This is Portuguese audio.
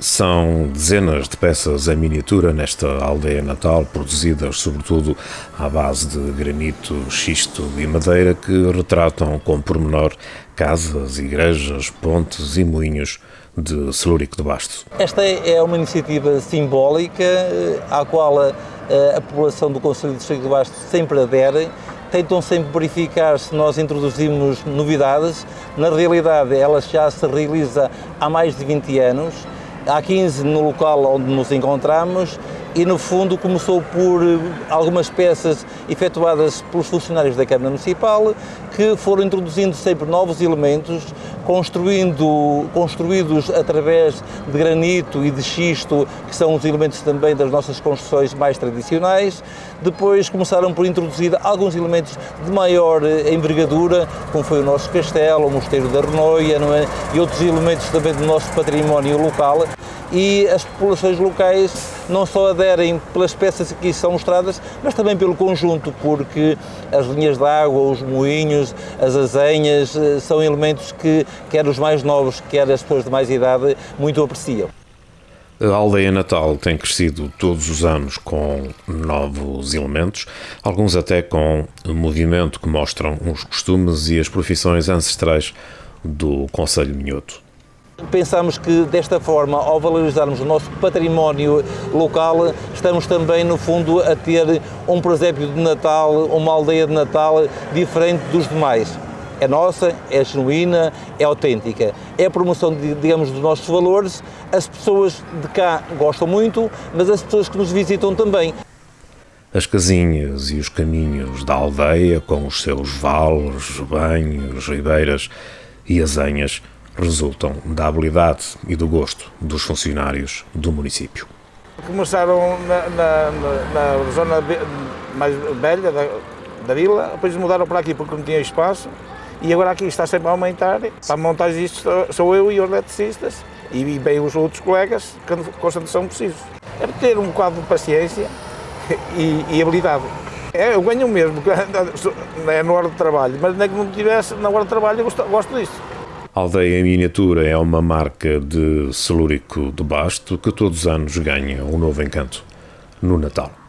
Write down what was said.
São dezenas de peças em miniatura nesta aldeia natal, produzidas sobretudo à base de granito, xisto e madeira, que retratam com pormenor casas, igrejas, pontes e moinhos de Celúrico de Basto. Esta é uma iniciativa simbólica eh, à qual a, a população do Conselho de Celúrico de Basto sempre adere tentam sempre verificar se nós introduzimos novidades. Na realidade, ela já se realiza há mais de 20 anos há 15 no local onde nos encontramos e no fundo começou por eh, algumas peças efetuadas pelos funcionários da Câmara Municipal que foram introduzindo sempre novos elementos, construindo, construídos através de granito e de xisto, que são os elementos também das nossas construções mais tradicionais. Depois começaram por introduzir alguns elementos de maior eh, envergadura, como foi o nosso castelo, o Mosteiro da Renoia é? e outros elementos também do nosso património local e as populações locais não só aderem pelas peças que são mostradas, mas também pelo conjunto, porque as linhas de água, os moinhos, as azenhas, eh, são elementos que quer os mais novos, quer as pessoas de mais idade, muito apreciam. A aldeia natal tem crescido todos os anos com novos elementos, alguns até com movimento que mostram os costumes e as profissões ancestrais do Conselho Minhoto. Pensamos que desta forma, ao valorizarmos o nosso património local, estamos também, no fundo, a ter um presépio de Natal, uma aldeia de Natal diferente dos demais. É nossa, é genuína, é autêntica. É a promoção, digamos, dos nossos valores. As pessoas de cá gostam muito, mas as pessoas que nos visitam também. As casinhas e os caminhos da aldeia, com os seus vales, banhos, ribeiras e azenhas, resultam da habilidade e do gosto dos funcionários do município. Começaram na, na, na zona mais velha da, da, vila, depois mudaram para aqui porque não tinha espaço e agora aqui está sempre a aumentar. Para montar isto sou eu e os eletricistas e bem os outros colegas que constantemente são precisos. É ter um quadro de paciência e, e habilidade. É, eu ganho mesmo, é na hora de trabalho, mas nem que não tivesse na hora de trabalho eu gosto, gosto disso. Aldeia em Miniatura é uma marca de celúrico de basto que todos os anos ganha um novo encanto no Natal.